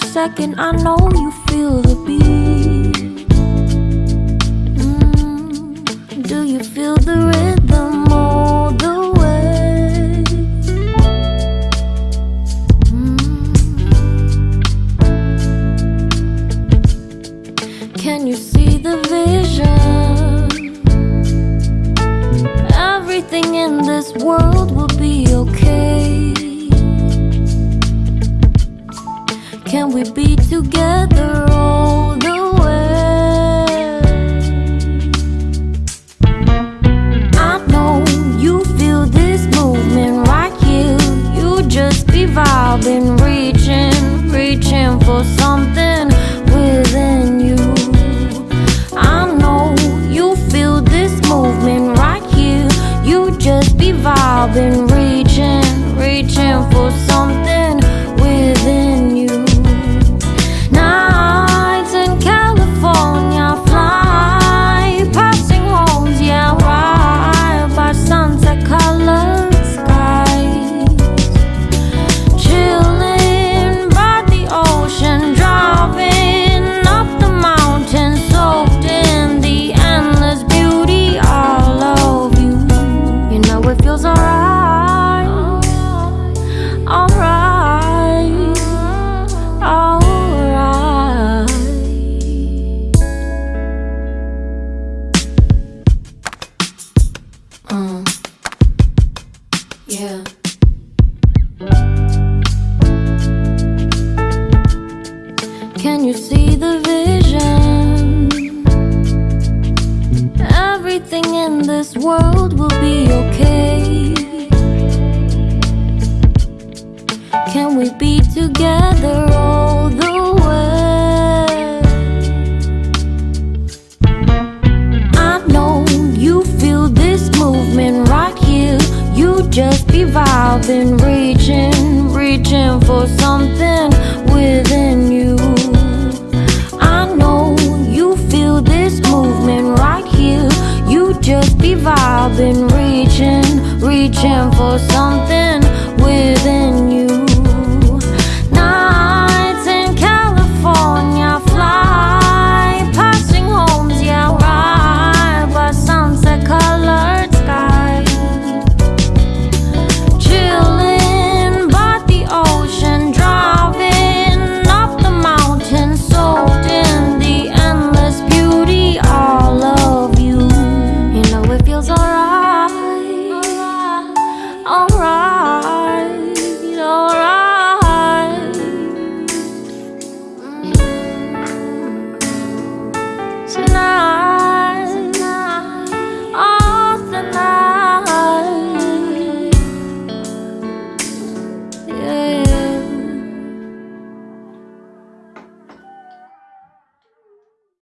second, I know you feel the beat. Mm, do you feel the rhythm Can we be together all the way? I know you feel this movement right here. You just be vibing, reaching, reaching for something within you. I know you feel this movement right here. You just be vibing, reaching, reaching for something within Uh. Can you see the vision? Everything in this world will be okay. Can we be together just be vibing, reaching, reaching for something within you. I know you feel this movement right here. You just be vibing, reaching, reaching for something